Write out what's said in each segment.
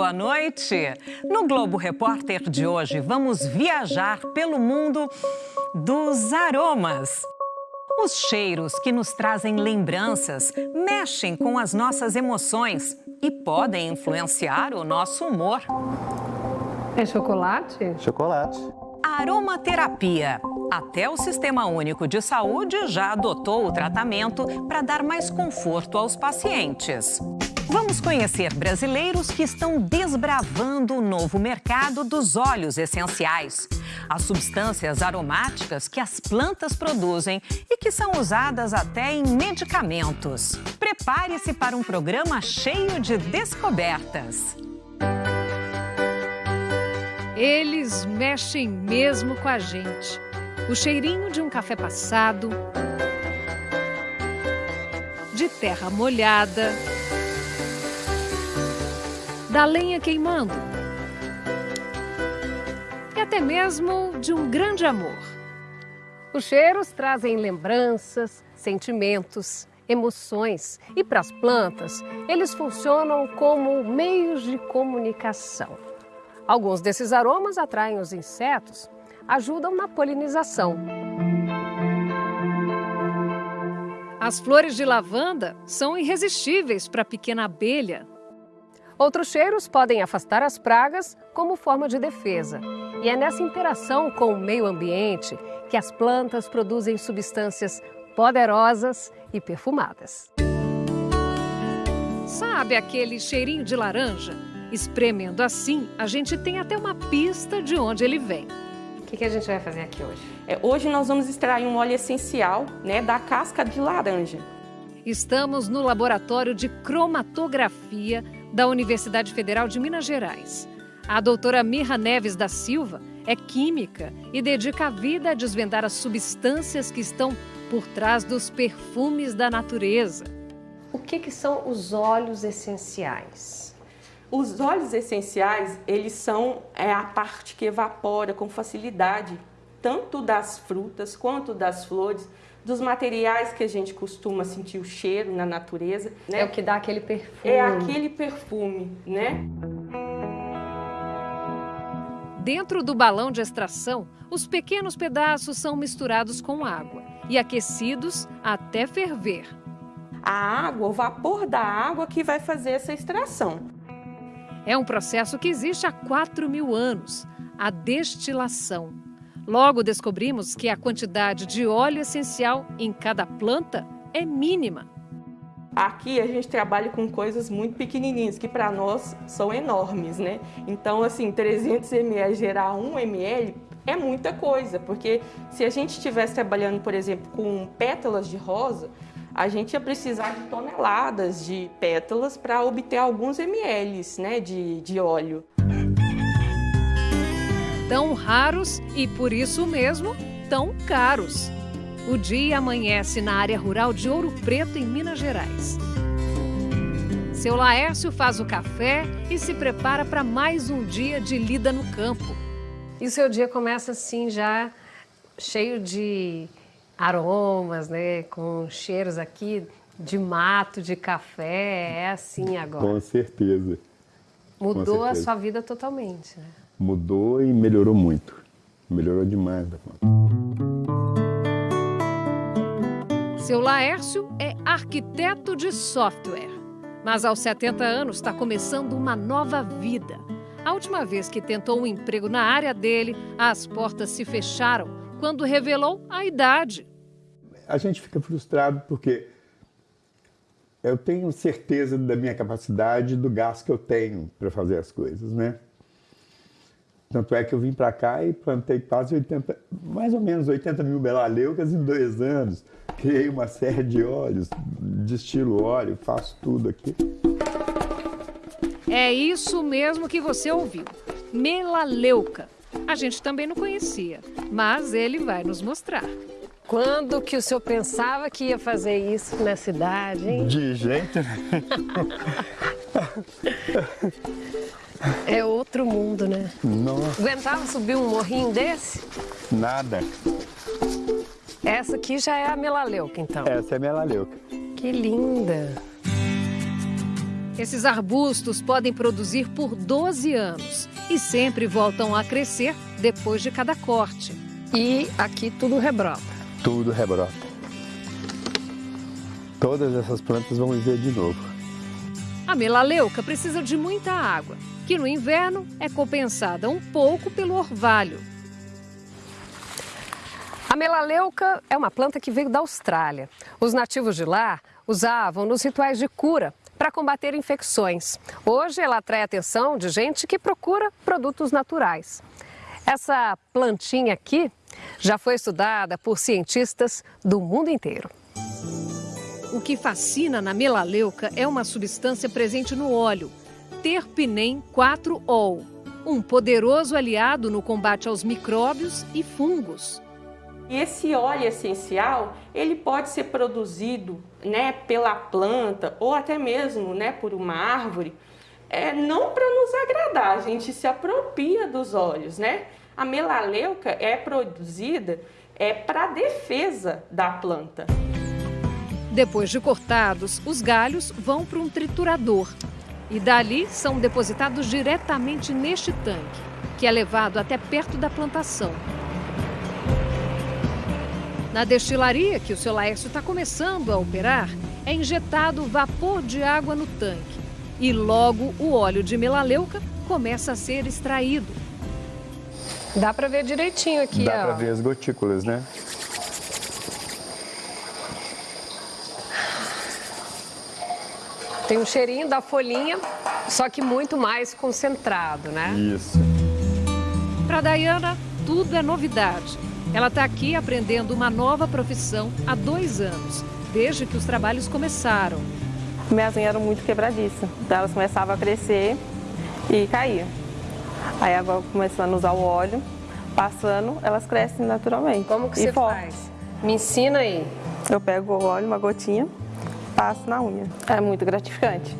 boa noite. No Globo Repórter de hoje, vamos viajar pelo mundo dos aromas. Os cheiros que nos trazem lembranças mexem com as nossas emoções e podem influenciar o nosso humor. É chocolate? Chocolate. Aromaterapia. Até o Sistema Único de Saúde já adotou o tratamento para dar mais conforto aos pacientes. Vamos conhecer brasileiros que estão desbravando o novo mercado dos óleos essenciais. As substâncias aromáticas que as plantas produzem e que são usadas até em medicamentos. Prepare-se para um programa cheio de descobertas. Eles mexem mesmo com a gente. O cheirinho de um café passado, de terra molhada da lenha queimando e até mesmo de um grande amor. Os cheiros trazem lembranças, sentimentos, emoções e para as plantas, eles funcionam como meios de comunicação. Alguns desses aromas atraem os insetos, ajudam na polinização. As flores de lavanda são irresistíveis para a pequena abelha Outros cheiros podem afastar as pragas como forma de defesa. E é nessa interação com o meio ambiente que as plantas produzem substâncias poderosas e perfumadas. Sabe aquele cheirinho de laranja? Espremendo assim, a gente tem até uma pista de onde ele vem. O que, que a gente vai fazer aqui hoje? É, hoje nós vamos extrair um óleo essencial né, da casca de laranja. Estamos no laboratório de cromatografia da Universidade Federal de Minas Gerais. A doutora Mirra Neves da Silva é química e dedica a vida a desvendar as substâncias que estão por trás dos perfumes da natureza. O que, que são os óleos essenciais? Os óleos essenciais, eles são é, a parte que evapora com facilidade, tanto das frutas quanto das flores, dos materiais que a gente costuma sentir o cheiro na natureza. Né? É o que dá aquele perfume. É aquele perfume, né? Dentro do balão de extração, os pequenos pedaços são misturados com água e aquecidos até ferver. A água, o vapor da água que vai fazer essa extração. É um processo que existe há 4 mil anos, a destilação. Logo descobrimos que a quantidade de óleo essencial em cada planta é mínima. Aqui a gente trabalha com coisas muito pequenininhas, que para nós são enormes, né? Então, assim, 300 ml gerar 1 ml é muita coisa, porque se a gente estivesse trabalhando, por exemplo, com pétalas de rosa, a gente ia precisar de toneladas de pétalas para obter alguns ml né, de, de óleo tão raros e, por isso mesmo, tão caros. O dia amanhece na área rural de Ouro Preto, em Minas Gerais. Seu Laércio faz o café e se prepara para mais um dia de lida no campo. E o seu dia começa assim já cheio de aromas, né? Com cheiros aqui de mato, de café, é assim agora. Com certeza. Mudou Com certeza. a sua vida totalmente, né? Mudou e melhorou muito. Melhorou demais da conta. Seu Laércio é arquiteto de software, mas aos 70 anos está começando uma nova vida. A última vez que tentou um emprego na área dele, as portas se fecharam quando revelou a idade. A gente fica frustrado porque eu tenho certeza da minha capacidade, do gasto que eu tenho para fazer as coisas, né? Tanto é que eu vim para cá e plantei quase 80, mais ou menos 80 mil belaleucas em dois anos. Criei uma série de óleos, destilo óleo, faço tudo aqui. É isso mesmo que você ouviu. Melaleuca. A gente também não conhecia, mas ele vai nos mostrar. Quando que o senhor pensava que ia fazer isso na cidade, hein? De jeito É outro mundo, né? Nossa. Aguentava subir um morrinho desse? Nada. Essa aqui já é a melaleuca, então? Essa é a melaleuca. Que linda! Esses arbustos podem produzir por 12 anos e sempre voltam a crescer depois de cada corte. E aqui tudo rebrota. Tudo rebrota. Todas essas plantas vão viver de novo. A melaleuca precisa de muita água, que no inverno é compensada um pouco pelo orvalho. A melaleuca é uma planta que veio da Austrália. Os nativos de lá usavam nos rituais de cura para combater infecções. Hoje ela atrai a atenção de gente que procura produtos naturais. Essa plantinha aqui já foi estudada por cientistas do mundo inteiro. O que fascina na melaleuca é uma substância presente no óleo, terpinem 4-ol, um poderoso aliado no combate aos micróbios e fungos. E esse óleo essencial, ele pode ser produzido né, pela planta ou até mesmo né, por uma árvore, é, não para nos agradar, a gente se apropria dos óleos. Né? A melaleuca é produzida é, para defesa da planta. Depois de cortados, os galhos vão para um triturador e dali são depositados diretamente neste tanque, que é levado até perto da plantação. Na destilaria que o seu Laércio está começando a operar, é injetado vapor de água no tanque e logo o óleo de melaleuca começa a ser extraído. Dá para ver direitinho aqui, Dá ó. para ver as gotículas, né? Tem um cheirinho da folhinha, só que muito mais concentrado, né? Isso. Para Dayana, tudo é novidade. Ela está aqui aprendendo uma nova profissão há dois anos, desde que os trabalhos começaram. Minhas unhas eram muito quebradiças, então elas começavam a crescer e cair. Aí agora começando a usar o óleo, passando, elas crescem naturalmente. Como que e você forte. faz? Me ensina aí. Eu pego o óleo, uma gotinha, na unha. É muito gratificante,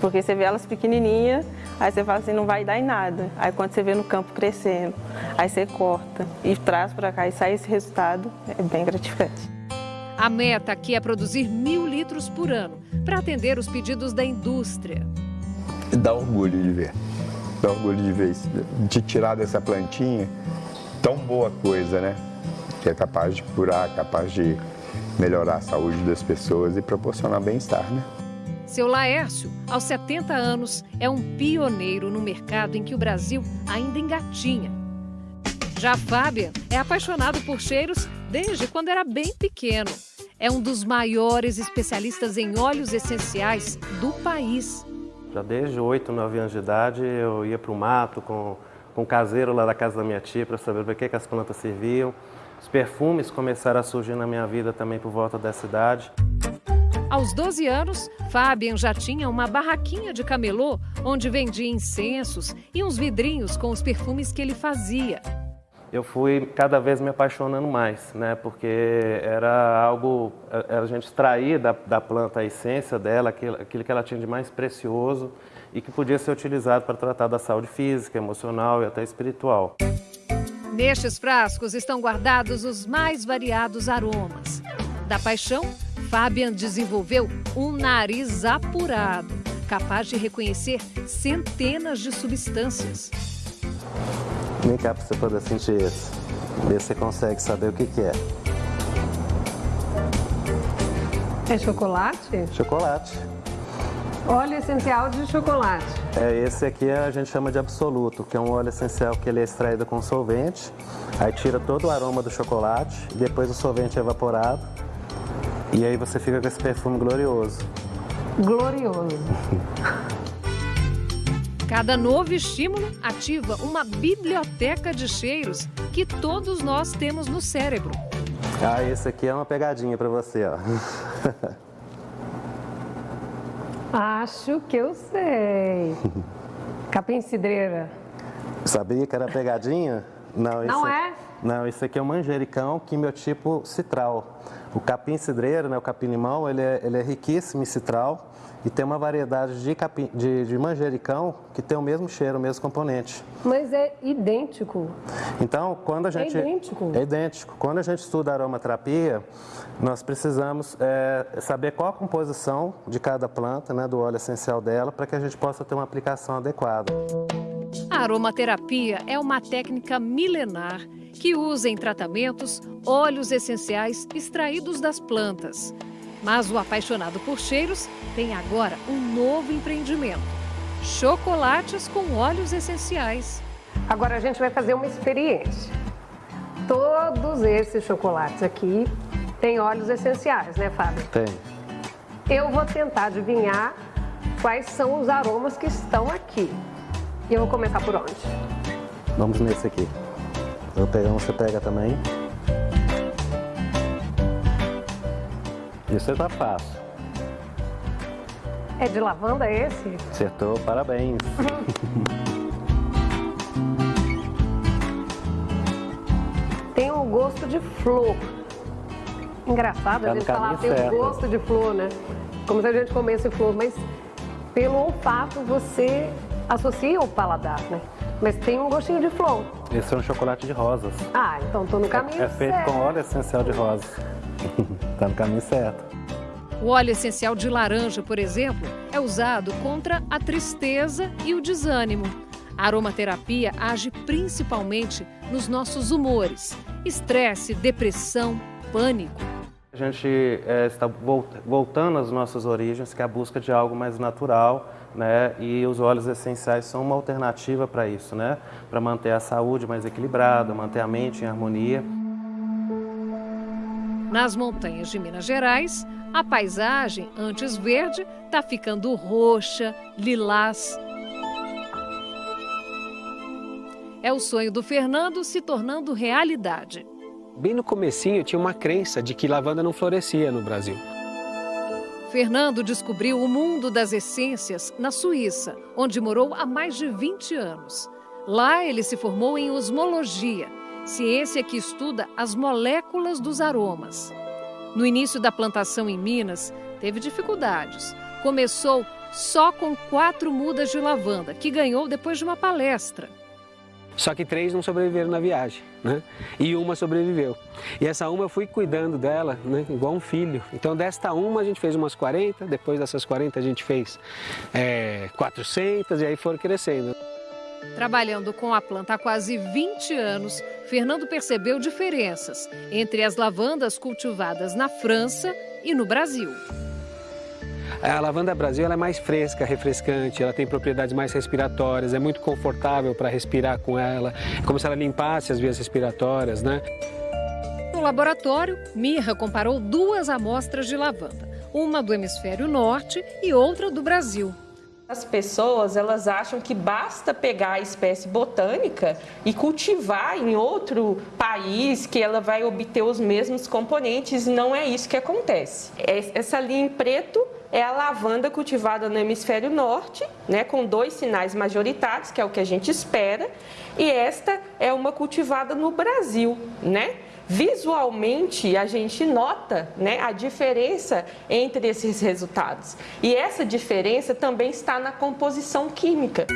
porque você vê elas pequenininhas, aí você fala assim, não vai dar em nada. Aí quando você vê no campo crescendo, aí você corta e traz para cá e sai esse resultado, é bem gratificante. A meta aqui é produzir mil litros por ano, para atender os pedidos da indústria. Dá orgulho de ver. Dá orgulho de ver isso, de tirar dessa plantinha tão boa coisa, né? Que é capaz de curar, capaz de melhorar a saúde das pessoas e proporcionar bem-estar, né? Seu Laércio, aos 70 anos, é um pioneiro no mercado em que o Brasil ainda engatinha. Já Fábia é apaixonado por cheiros desde quando era bem pequeno. É um dos maiores especialistas em óleos essenciais do país. Já desde 8, 9 anos de idade eu ia para o mato com, com o caseiro lá da casa da minha tia para saber para que, que as plantas serviam. Os perfumes começaram a surgir na minha vida também por volta dessa idade. Aos 12 anos, Fabian já tinha uma barraquinha de camelô onde vendia incensos e uns vidrinhos com os perfumes que ele fazia. Eu fui cada vez me apaixonando mais, né? Porque era algo, a, gente extraía da, da planta a essência dela, aquilo, aquilo que ela tinha de mais precioso e que podia ser utilizado para tratar da saúde física, emocional e até espiritual. Nestes frascos estão guardados os mais variados aromas. Da paixão, Fabian desenvolveu um nariz apurado, capaz de reconhecer centenas de substâncias. Vem cá para você poder sentir esse. Ver se você consegue saber o que, que é. É chocolate? Chocolate. Óleo essencial de chocolate. É, esse aqui a gente chama de absoluto, que é um óleo essencial que ele é extraído com solvente, aí tira todo o aroma do chocolate, depois o solvente é evaporado, e aí você fica com esse perfume glorioso. Glorioso. Cada novo estímulo ativa uma biblioteca de cheiros que todos nós temos no cérebro. Ah, esse aqui é uma pegadinha para você, ó. Acho que eu sei. Capim cidreira. Sabia que era pegadinha? Não, Não esse- é? Não, esse aqui é o manjericão quimiotipo citral. O capim cidreiro, né, o capim-limão, ele é, ele é riquíssimo em citral e tem uma variedade de, capim, de, de manjericão que tem o mesmo cheiro, o mesmo componente. Mas é idêntico. Então, quando a gente... É idêntico. É idêntico. Quando a gente estuda aromaterapia, nós precisamos é, saber qual a composição de cada planta, né, do óleo essencial dela, para que a gente possa ter uma aplicação adequada. A aromaterapia é uma técnica milenar que usa em tratamentos óleos essenciais extraídos das plantas. Mas o apaixonado por cheiros tem agora um novo empreendimento: chocolates com óleos essenciais. Agora a gente vai fazer uma experiência. Todos esses chocolates aqui têm óleos essenciais, né, Fábio? Tem. Eu vou tentar adivinhar quais são os aromas que estão aqui. E eu vou começar por onde? Vamos nesse aqui. Eu pegando, você pega também. Isso tá fácil. É de lavanda esse? Acertou, parabéns. Tem um gosto de flor. Engraçado Tá a gente falar tem um gosto de flor, né? Como se a gente comesse flor, mas pelo olfato você associa o paladar, né? Mas tem um gostinho de flor. Esse é um chocolate de rosas. Ah, então tô no caminho É feito certo. com óleo essencial de rosas. tá no caminho certo. O óleo essencial de laranja, por exemplo, é usado contra a tristeza e o desânimo. A aromaterapia age principalmente nos nossos humores: estresse, depressão, pânico. A gente é, está vol- voltando às nossas origens, que é a busca de algo mais natural, né? E os óleos essenciais são uma alternativa para isso, né? Para manter a saúde mais equilibrada, manter a mente em harmonia. Nas montanhas de Minas Gerais, a paisagem, antes verde, está ficando roxa, lilás. É o sonho do Fernando se tornando realidade. Bem no comecinho tinha uma crença de que lavanda não florescia no Brasil. Fernando descobriu o mundo das essências na Suíça, onde morou há mais de 20 anos. Lá ele se formou em osmologia, ciência que estuda as moléculas dos aromas. No início da plantação em Minas, teve dificuldades. Começou só com quatro mudas de lavanda, que ganhou depois de uma palestra. Só que três não sobreviveram na viagem, né? E uma sobreviveu. E essa uma eu fui cuidando dela, né? Igual um filho. Então desta uma a gente fez umas 40, depois dessas 40 a gente fez é, 400 e aí foram crescendo. Trabalhando com a planta há quase 20 anos, Fernando percebeu diferenças entre as lavandas cultivadas na França e no Brasil. A lavanda Brasil é mais fresca, refrescante, ela tem propriedades mais respiratórias, é muito confortável para respirar com ela, é como se ela limpasse as vias respiratórias, né? No laboratório, Mirra comparou duas amostras de lavanda, uma do hemisfério norte e outra do Brasil. As pessoas, elas acham que basta pegar a espécie botânica e cultivar em outro país que ela vai obter os mesmos componentes não é isso que acontece. Essa linha em preto é a lavanda cultivada no hemisfério norte, né, com dois sinais majoritários, que é o que a gente espera, e esta é uma cultivada no Brasil, né? Visualmente, a gente nota né, a diferença entre esses resultados. E essa diferença também está na composição química.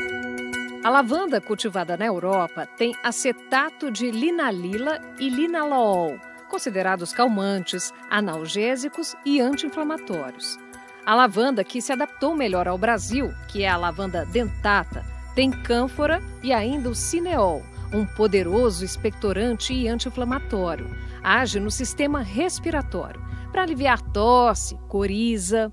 A lavanda cultivada na Europa tem acetato de linalila e linalool, considerados calmantes, analgésicos e anti-inflamatórios. A lavanda que se adaptou melhor ao Brasil, que é a lavanda dentata, tem cânfora e ainda o cineol, um poderoso expectorante e anti-inflamatório. Age no sistema respiratório para aliviar tosse, coriza.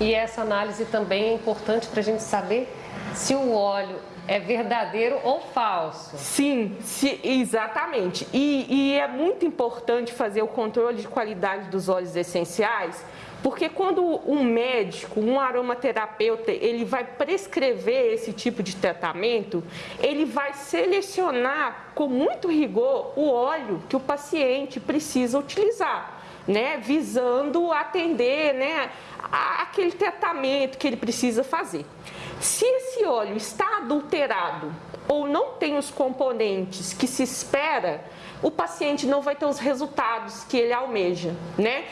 E essa análise também é importante para a gente saber se o óleo é verdadeiro ou falso. Sim, se- exatamente. E, e é muito importante fazer o controle de qualidade dos óleos essenciais, porque quando um médico, um aromaterapeuta, ele vai prescrever esse tipo de tratamento, ele vai selecionar com muito rigor o óleo que o paciente precisa utilizar. Né, visando atender né, aquele tratamento que ele precisa fazer. Se esse óleo está adulterado ou não tem os componentes que se espera, o paciente não vai ter os resultados que ele almeja, né?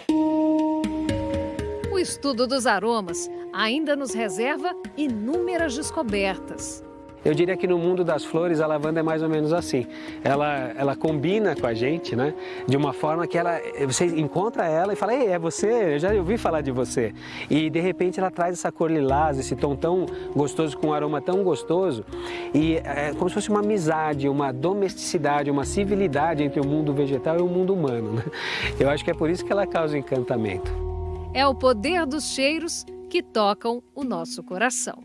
O estudo dos aromas ainda nos reserva inúmeras descobertas. Eu diria que no mundo das flores a lavanda é mais ou menos assim. Ela, ela combina com a gente, né? De uma forma que ela, você encontra ela e fala, ei, é você, eu já ouvi falar de você. E de repente ela traz essa cor lilás, esse tom tão gostoso, com um aroma tão gostoso. E é como se fosse uma amizade, uma domesticidade, uma civilidade entre o mundo vegetal e o mundo humano. Né? Eu acho que é por isso que ela causa encantamento. É o poder dos cheiros que tocam o nosso coração.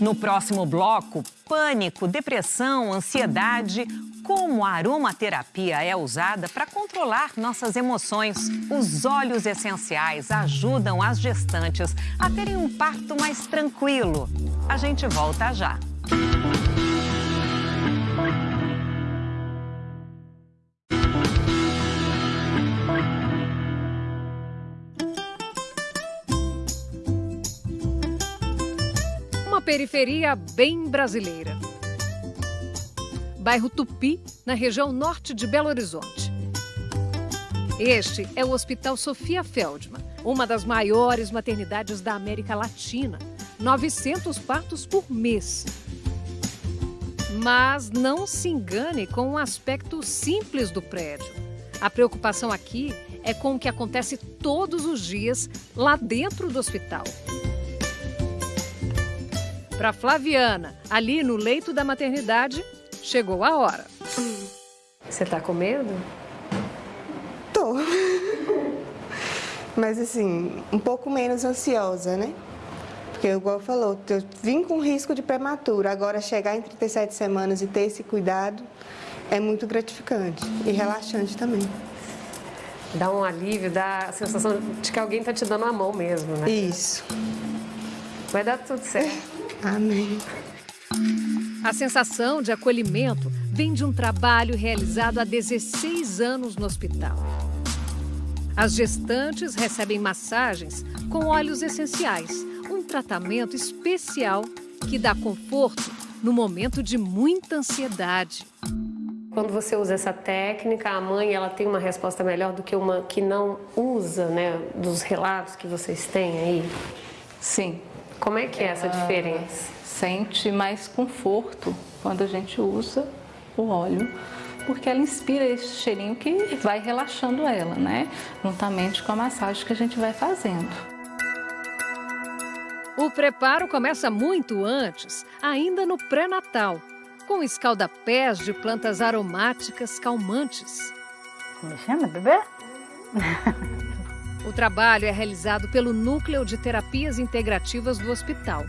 No próximo bloco, pânico, depressão, ansiedade. Como a aromaterapia é usada para controlar nossas emoções. Os óleos essenciais ajudam as gestantes a terem um parto mais tranquilo. A gente volta já. Periferia bem brasileira. Bairro Tupi, na região norte de Belo Horizonte. Este é o Hospital Sofia Feldman, uma das maiores maternidades da América Latina. 900 partos por mês. Mas não se engane com o um aspecto simples do prédio. A preocupação aqui é com o que acontece todos os dias lá dentro do hospital. Para Flaviana, ali no leito da maternidade, chegou a hora. Você tá com medo? Tô. Mas assim, um pouco menos ansiosa, né? Porque, igual falou, eu vim com risco de prematura. Agora, chegar em 37 semanas e ter esse cuidado é muito gratificante e relaxante também. Dá um alívio, dá a sensação de que alguém tá te dando a mão mesmo, né? Isso. Vai dar tudo certo. Amém. A sensação de acolhimento vem de um trabalho realizado há 16 anos no hospital. As gestantes recebem massagens com óleos essenciais, um tratamento especial que dá conforto no momento de muita ansiedade. Quando você usa essa técnica, a mãe ela tem uma resposta melhor do que uma que não usa, né? Dos relatos que vocês têm aí? Sim, como é que é essa diferença? Sente mais conforto quando a gente usa o óleo, porque ela inspira esse cheirinho que vai relaxando ela, né? Juntamente com a massagem que a gente vai fazendo. O preparo começa muito antes, ainda no pré-natal, com escaldapés de plantas aromáticas calmantes. Como chama, bebê? O trabalho é realizado pelo Núcleo de Terapias Integrativas do hospital.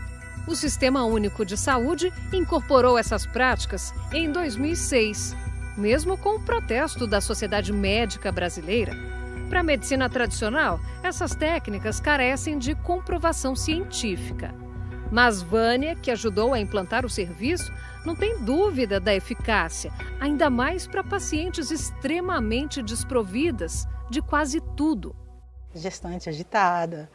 O Sistema Único de Saúde incorporou essas práticas em 2006, mesmo com o protesto da Sociedade Médica Brasileira. Para a medicina tradicional, essas técnicas carecem de comprovação científica. Mas Vânia, que ajudou a implantar o serviço, não tem dúvida da eficácia, ainda mais para pacientes extremamente desprovidas de quase tudo gestante agitada,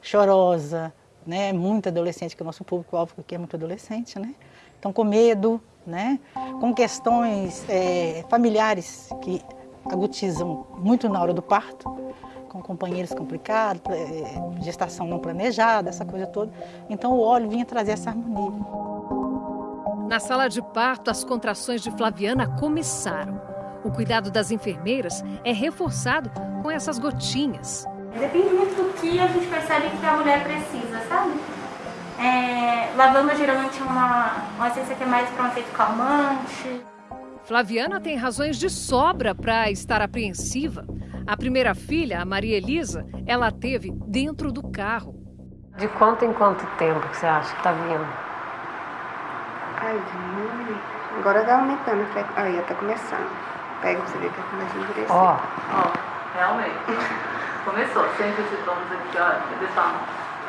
chorosa, né? Muito adolescente, que o nosso público-alvo aqui é muito adolescente, né? Então, com medo, né? Com questões é, familiares que agudizam muito na hora do parto, com companheiros complicados, é, gestação não planejada, essa coisa toda. Então, o óleo vinha trazer essa harmonia. Na sala de parto, as contrações de Flaviana começaram. O cuidado das enfermeiras é reforçado com essas gotinhas. Depende muito do que a gente percebe que a mulher precisa, sabe? É, lavanda geralmente é uma, uma essência que é mais para um efeito calmante. Flaviana tem razões de sobra para estar apreensiva. A primeira filha, a Maria Elisa, ela teve dentro do carro. De quanto em quanto tempo que você acha que está vindo? Ai, de Agora tá aumentando. Aí, tá começando. Pega pra você ver que tá começando a endurecer. Ó, ó, realmente. Começou, sempre esse tomos aqui, ó, cadê sua mão?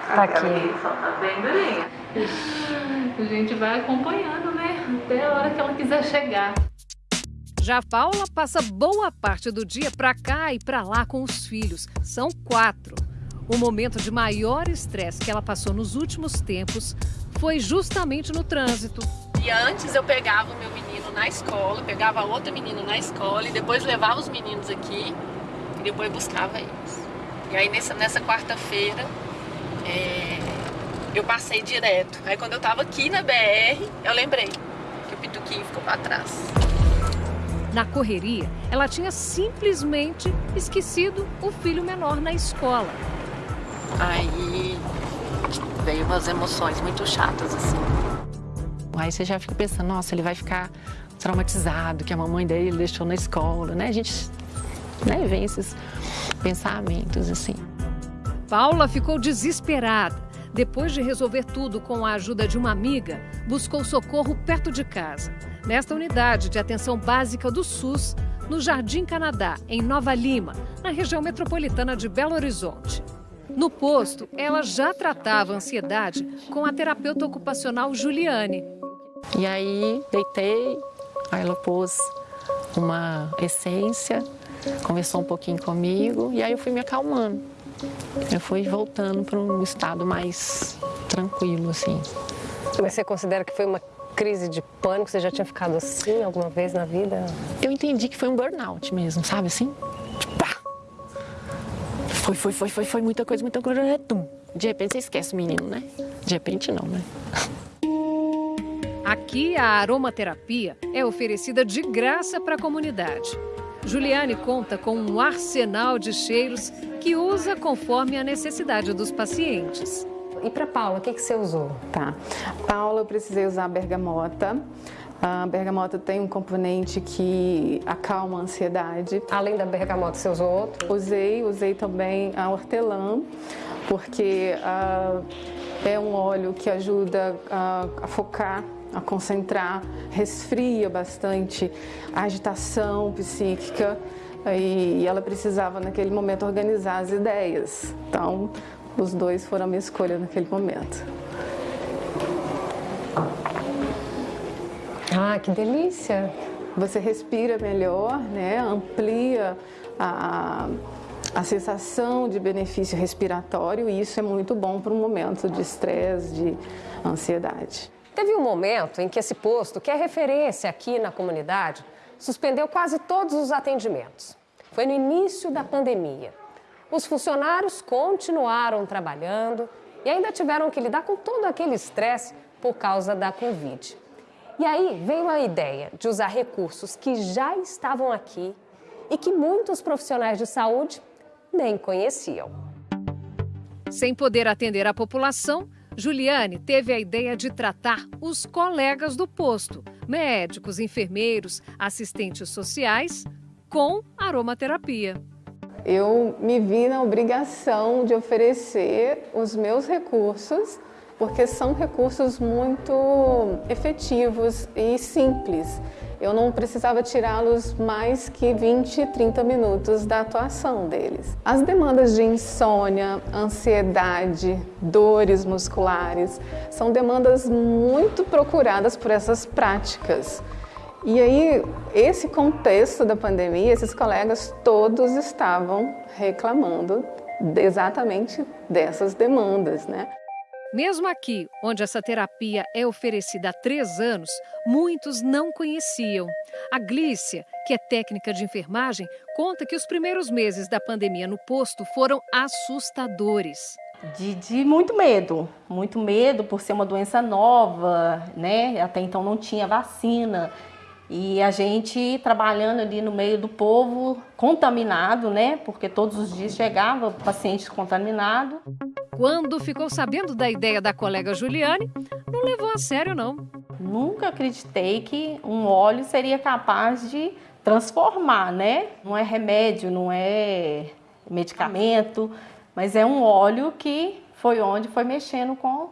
Tá aqui. Só tá bem durinha. A gente vai acompanhando, né? Até a hora que ela quiser chegar. Já Paula passa boa parte do dia para cá e para lá com os filhos. São quatro. O momento de maior estresse que ela passou nos últimos tempos foi justamente no trânsito. E antes eu pegava o meu menino na escola, pegava outro menino na escola e depois levava os meninos aqui e depois buscava eles. E aí nessa, nessa quarta-feira é, eu passei direto. Aí quando eu tava aqui na BR, eu lembrei que o Pituquinho ficou para trás. Na correria, ela tinha simplesmente esquecido o filho menor na escola. Aí veio umas emoções muito chatas assim. Aí você já fica pensando, nossa, ele vai ficar traumatizado, que a mamãe dele deixou na escola, né? A gente né, vem esses pensamentos assim. Paula ficou desesperada. Depois de resolver tudo com a ajuda de uma amiga, buscou socorro perto de casa. Nesta unidade de atenção básica do SUS, no Jardim Canadá, em Nova Lima, na região metropolitana de Belo Horizonte. No posto, ela já tratava ansiedade com a terapeuta ocupacional Juliane. E aí, deitei, aí ela pôs uma essência, conversou um pouquinho comigo e aí eu fui me acalmando. Eu fui voltando para um estado mais tranquilo, assim. Mas você considera que foi uma crise de pânico? Você já tinha ficado assim alguma vez na vida? Eu entendi que foi um burnout mesmo, sabe assim? Tipo, pá! Foi, foi, foi, foi, foi muita coisa, muita coisa. Tum. De repente você esquece o menino, né? De repente não, né? Aqui a aromaterapia é oferecida de graça para a comunidade. Juliane conta com um arsenal de cheiros que usa conforme a necessidade dos pacientes. E para Paula, o que, que você usou? Tá. Paula, eu precisei usar a bergamota. A bergamota tem um componente que acalma a ansiedade. Além da bergamota, você usou outro? Usei, usei também a hortelã, porque uh, é um óleo que ajuda uh, a focar a concentrar, resfria bastante a agitação psíquica e ela precisava naquele momento organizar as ideias. Então, os dois foram a minha escolha naquele momento. Ah, que delícia! Você respira melhor, né? Amplia a, a sensação de benefício respiratório e isso é muito bom para um momento de estresse, de ansiedade. Teve um momento em que esse posto, que é referência aqui na comunidade, suspendeu quase todos os atendimentos. Foi no início da pandemia. Os funcionários continuaram trabalhando e ainda tiveram que lidar com todo aquele estresse por causa da Covid. E aí veio a ideia de usar recursos que já estavam aqui e que muitos profissionais de saúde nem conheciam. Sem poder atender a população, Juliane teve a ideia de tratar os colegas do posto, médicos, enfermeiros, assistentes sociais, com aromaterapia. Eu me vi na obrigação de oferecer os meus recursos, porque são recursos muito efetivos e simples eu não precisava tirá-los mais que 20, 30 minutos da atuação deles. As demandas de insônia, ansiedade, dores musculares são demandas muito procuradas por essas práticas. E aí, esse contexto da pandemia, esses colegas todos estavam reclamando exatamente dessas demandas, né? Mesmo aqui, onde essa terapia é oferecida há três anos, muitos não conheciam. A Glícia, que é técnica de enfermagem, conta que os primeiros meses da pandemia no posto foram assustadores. De, de, muito medo, muito medo por ser uma doença nova, né? Até então não tinha vacina. E a gente trabalhando ali no meio do povo, contaminado, né? Porque todos os dias chegava paciente contaminado. Quando ficou sabendo da ideia da colega Juliane, não levou a sério, não. Nunca acreditei que um óleo seria capaz de transformar, né? Não é remédio, não é medicamento, mas é um óleo que foi onde foi mexendo com,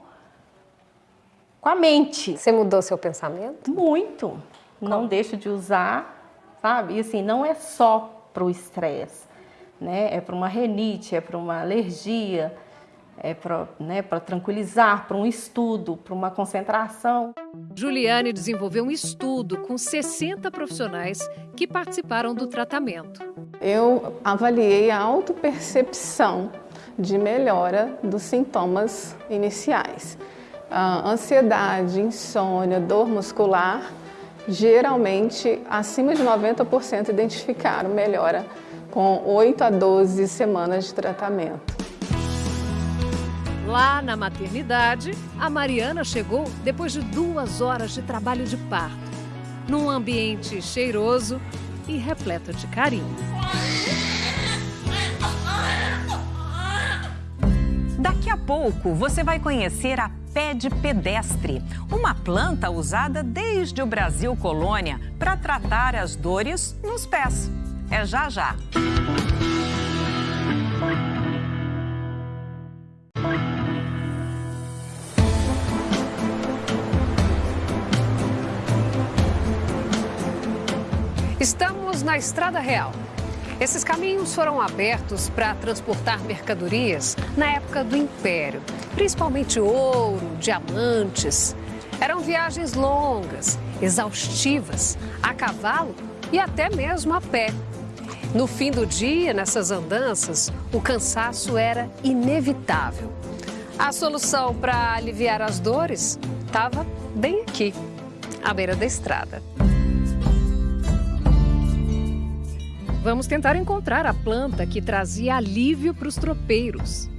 com a mente. Você mudou seu pensamento? Muito. Não deixo de usar, sabe? E assim, não é só para o estresse, né? É para uma renite, é para uma alergia é, para né, tranquilizar, para um estudo, para uma concentração. Juliane desenvolveu um estudo com 60 profissionais que participaram do tratamento. Eu avaliei a autopercepção de melhora dos sintomas iniciais. A ansiedade, insônia, dor muscular, geralmente acima de 90% identificaram melhora com 8 a 12 semanas de tratamento. Lá na maternidade, a Mariana chegou depois de duas horas de trabalho de parto, num ambiente cheiroso e repleto de carinho. Daqui a pouco você vai conhecer a pé de pedestre, uma planta usada desde o Brasil colônia para tratar as dores nos pés. É já já. Estamos na Estrada Real. Esses caminhos foram abertos para transportar mercadorias na época do Império, principalmente ouro, diamantes. Eram viagens longas, exaustivas, a cavalo e até mesmo a pé. No fim do dia, nessas andanças, o cansaço era inevitável. A solução para aliviar as dores estava bem aqui, à beira da estrada. Vamos tentar encontrar a planta que trazia alívio para os tropeiros.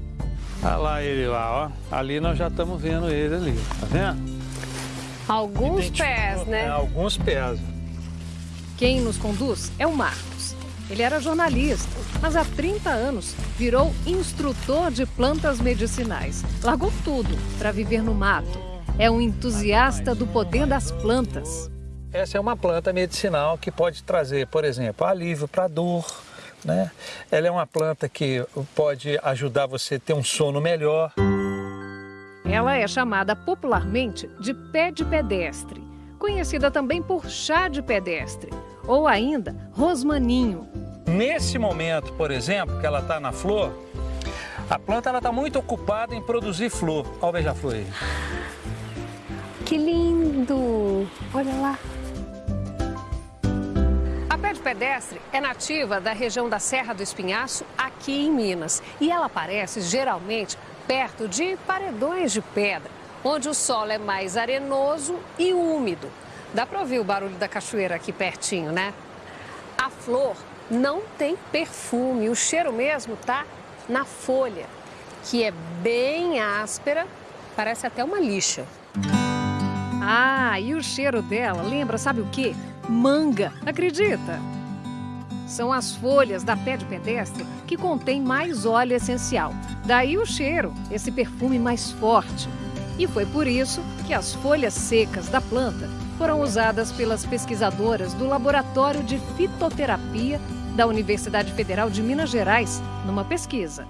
Olha lá ele lá, ó. Ali nós já estamos vendo ele ali, tá vendo? Alguns pés, né? É, alguns pés. Quem nos conduz é o Marcos. Ele era jornalista, mas há 30 anos virou instrutor de plantas medicinais. Largou tudo para viver no mato. É um entusiasta do poder das plantas. Essa é uma planta medicinal que pode trazer, por exemplo, alívio para dor, né? Ela é uma planta que pode ajudar você a ter um sono melhor. Ela é chamada popularmente de pé de pedestre, conhecida também por chá de pedestre, ou ainda rosmaninho. Nesse momento, por exemplo, que ela está na flor, a planta está muito ocupada em produzir flor. Olha o beija-flor aí. Que lindo! Olha lá. A de pedestre é nativa da região da Serra do Espinhaço, aqui em Minas. E ela aparece geralmente perto de paredões de pedra, onde o solo é mais arenoso e úmido. Dá para ouvir o barulho da cachoeira aqui pertinho, né? A flor não tem perfume, o cheiro mesmo tá na folha, que é bem áspera, parece até uma lixa. Ah, e o cheiro dela lembra, sabe o quê? Manga, acredita? São as folhas da pé de pedestre que contém mais óleo essencial. Daí o cheiro, esse perfume mais forte. E foi por isso que as folhas secas da planta foram usadas pelas pesquisadoras do Laboratório de Fitoterapia da Universidade Federal de Minas Gerais numa pesquisa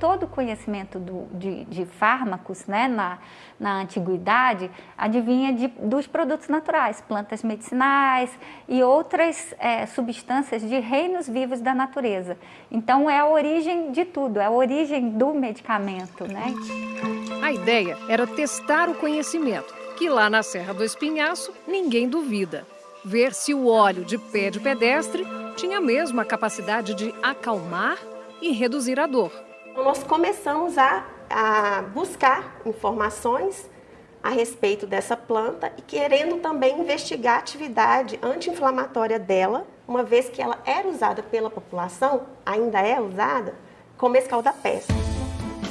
todo o conhecimento do, de, de, fármacos né, na, na antiguidade advinha de, dos produtos naturais, plantas medicinais e outras é, substâncias de reinos vivos da natureza. Então é a origem de tudo, é a origem do medicamento. Né? A ideia era testar o conhecimento, que lá na Serra do Espinhaço ninguém duvida. Ver se o óleo de pé de pedestre tinha mesmo a capacidade de acalmar e reduzir a dor. Nós começamos a, a buscar informações a respeito dessa planta e querendo também investigar a atividade anti-inflamatória dela, uma vez que ela era usada pela população, ainda é usada, como escalda-pés.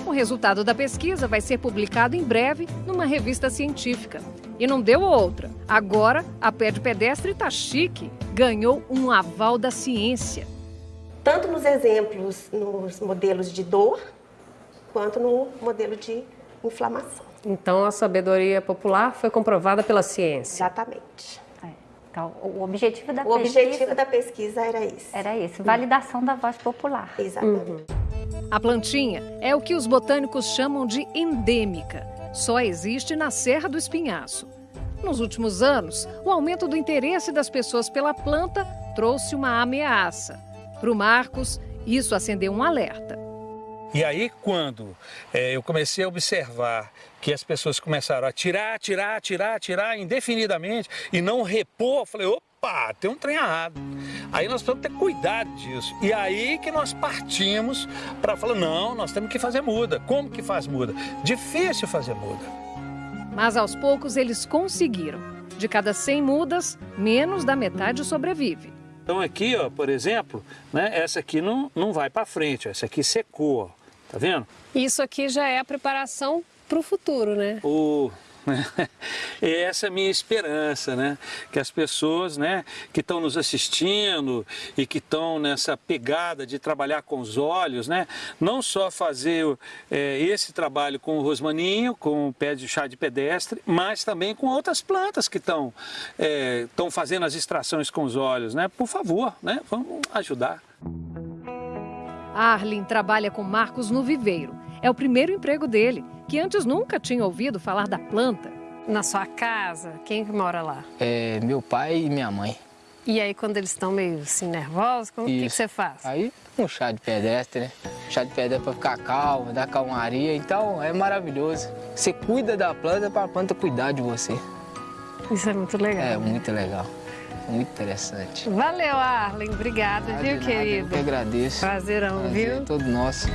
O resultado da pesquisa vai ser publicado em breve numa revista científica. E não deu outra. Agora, a pé de pedestre tá chique. Ganhou um aval da ciência tanto nos exemplos, nos modelos de dor, quanto no modelo de inflamação. Então, a sabedoria popular foi comprovada pela ciência. Exatamente. É. Então, o objetivo da o pesquisa... objetivo da pesquisa era isso. Era esse, validação da voz popular. Exatamente. Uhum. A plantinha é o que os botânicos chamam de endêmica. Só existe na Serra do Espinhaço. Nos últimos anos, o aumento do interesse das pessoas pela planta trouxe uma ameaça. Para o Marcos, isso acendeu um alerta. E aí, quando é, eu comecei a observar que as pessoas começaram a tirar, tirar, tirar, tirar indefinidamente e não repor, eu falei, opa, tem um trem errado. Aí nós precisamos ter cuidado disso. E aí que nós partimos para falar, não, nós temos que fazer muda. Como que faz muda? Difícil fazer muda. Mas aos poucos eles conseguiram. De cada 100 mudas, menos da metade sobrevive. Então aqui, ó, por exemplo, né, essa aqui não, não vai para frente, essa aqui secou, ó, tá vendo? Isso aqui já é a preparação para o futuro, né? O essa é a minha esperança, né? Que as pessoas, né, que estão nos assistindo e que estão nessa pegada de trabalhar com os olhos, né, não só fazer é, esse trabalho com o rosmaninho, com o pé de chá de pedestre, mas também com outras plantas que estão é, fazendo as extrações com os olhos, né? Por favor, né? Vamos ajudar. Arlen trabalha com Marcos no viveiro. É o primeiro emprego dele que antes nunca tinha ouvido falar da planta. Na sua casa, quem que mora lá? É meu pai e minha mãe. E aí quando eles estão meio assim nervosos, o que, que, você faz? Aí um chá de pedestre, né? Chá de pedestre para ficar calmo, dar calmaria, então é maravilhoso. Você cuida da planta para a planta cuidar de você. Isso é muito legal. É muito legal. Muito interessante. Valeu, Arlen. Obrigada, viu, nada, querido? Eu que agradeço. Prazerão, Prazer viu? todo nosso.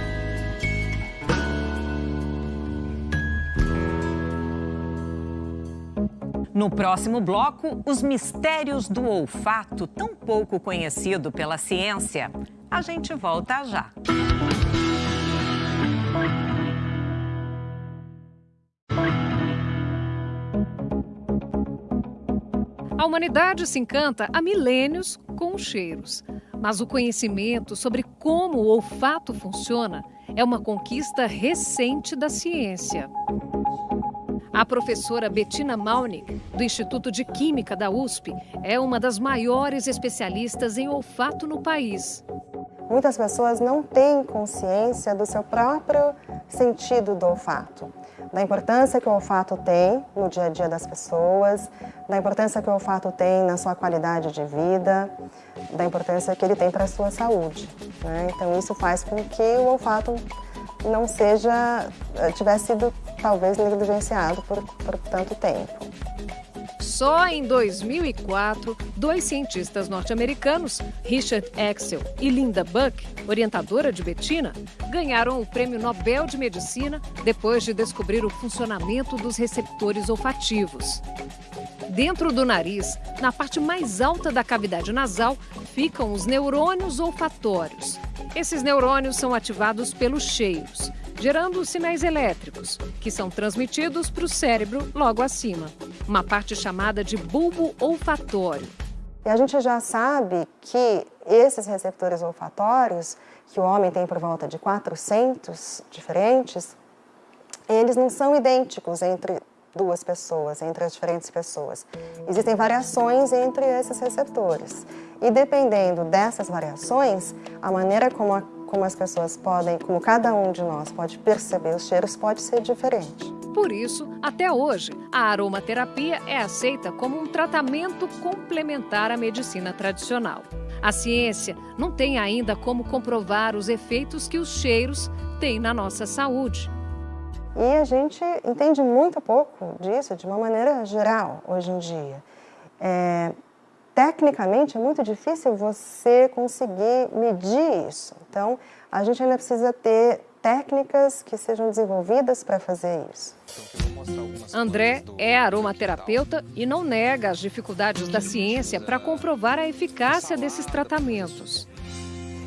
No próximo bloco, os mistérios do olfato, tão pouco conhecido pela ciência. A gente volta já. A humanidade se encanta há milênios com os cheiros. Mas o conhecimento sobre como o olfato funciona é uma conquista recente da ciência. A professora Bettina Malnick, do Instituto de Química da USP, é uma das maiores especialistas em olfato no país. Muitas pessoas não têm consciência do seu próprio sentido do olfato, da importância que o olfato tem no dia a dia das pessoas, da importância que o olfato tem na sua qualidade de vida, da importância que ele tem para a sua saúde. Né? Então isso faz com que o olfato não seja, eh, tivesse sido talvez negligenciado por, por tanto tempo. Só em 2004, dois cientistas norte-americanos, Richard Axel e Linda Buck, orientadora de Bettina, ganharam o Prêmio Nobel de Medicina depois de descobrir o funcionamento dos receptores olfativos. Dentro do nariz, na parte mais alta da cavidade nasal, ficam os neurônios olfatórios. Esses neurônios são ativados pelos cheiros gerando sinais elétricos, que são transmitidos para o cérebro logo acima, uma parte chamada de bulbo olfatório. E a gente já sabe que esses receptores olfatórios, que o homem tem por volta de 400 diferentes, eles não são idênticos entre duas pessoas, entre as diferentes pessoas. Existem variações entre esses receptores. E dependendo dessas variações, a maneira como a como as pessoas podem, como cada um de nós pode perceber os cheiros, pode ser diferente. Por isso, até hoje, a aromaterapia é aceita como um tratamento complementar à medicina tradicional. A ciência não tem ainda como comprovar os efeitos que os cheiros têm na nossa saúde. E a gente entende muito pouco disso de uma maneira geral hoje em dia. É, tecnicamente é muito difícil você conseguir medir isso. Então, a gente ainda precisa ter técnicas que sejam desenvolvidas para fazer isso. André é aromaterapeuta e não nega as dificuldades da ciência para comprovar a eficácia desses tratamentos.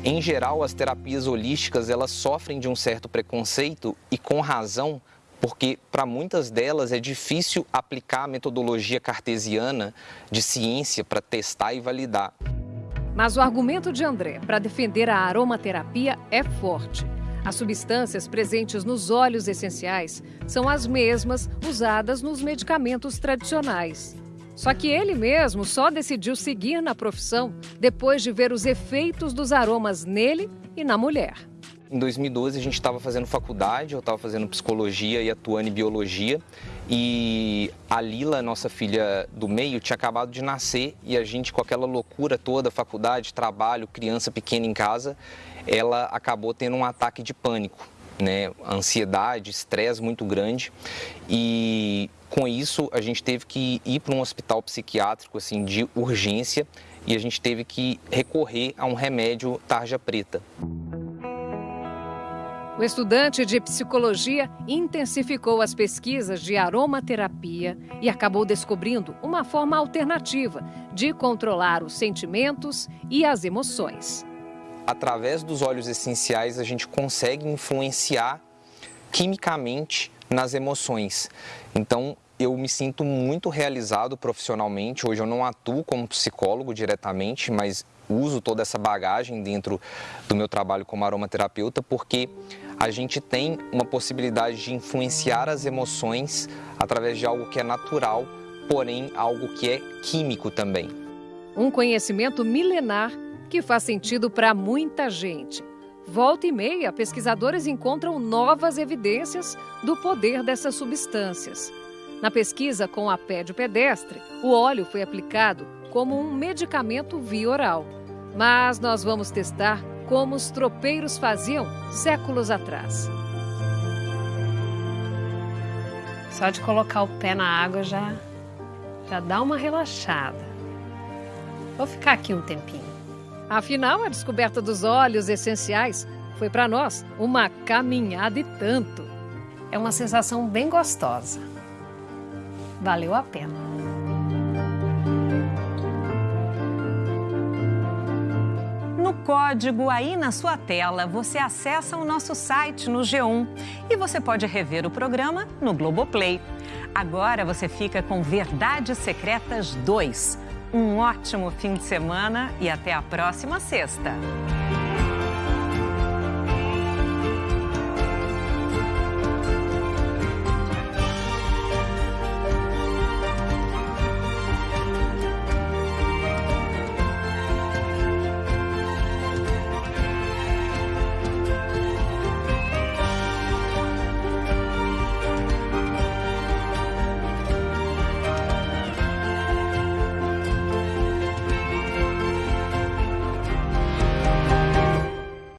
Em geral, as terapias holísticas elas sofrem de um certo preconceito e com razão, porque para muitas delas é difícil aplicar a metodologia cartesiana de ciência para testar e validar. Mas o argumento de André para defender a aromaterapia é forte. As substâncias presentes nos óleos essenciais são as mesmas usadas nos medicamentos tradicionais. Só que ele mesmo só decidiu seguir na profissão depois de ver os efeitos dos aromas nele e na mulher. Em 2012 a gente estava fazendo faculdade, eu estava fazendo psicologia e atuando em biologia e a Lila, nossa filha do meio, tinha acabado de nascer e a gente com aquela loucura toda, faculdade, trabalho, criança pequena em casa, ela acabou tendo um ataque de pânico, né? Ansiedade, estresse muito grande e com isso a gente teve que ir para um hospital psiquiátrico assim de urgência e a gente teve que recorrer a um remédio tarja preta. O estudante de psicologia intensificou as pesquisas de aromaterapia e acabou descobrindo uma forma alternativa de controlar os sentimentos e as emoções. Através dos óleos essenciais, a gente consegue influenciar quimicamente nas emoções. Então, eu me sinto muito realizado profissionalmente. Hoje eu não atuo como psicólogo diretamente, mas uso toda essa bagagem dentro do meu trabalho como aromaterapeuta, porque a gente tem uma possibilidade de influenciar as emoções através de algo que é natural, porém algo que é químico também. Um conhecimento milenar que faz sentido para muita gente. Volta e meia, pesquisadores encontram novas evidências do poder dessas substâncias. Na pesquisa com a pé de pedestre, o óleo foi aplicado como um medicamento via oral. Mas nós vamos testar como os tropeiros faziam séculos atrás. Só de colocar o pé na água já, já dá uma relaxada. Vou ficar aqui um tempinho. Afinal, a descoberta dos óleos essenciais foi para nós uma caminhada e tanto. É uma sensação bem gostosa. Valeu a pena. No código aí na sua tela, você acessa o nosso site no G1 e você pode rever o programa no Globoplay. Agora você fica com Verdades Secretas 2. Um ótimo fim de semana e até a próxima sexta.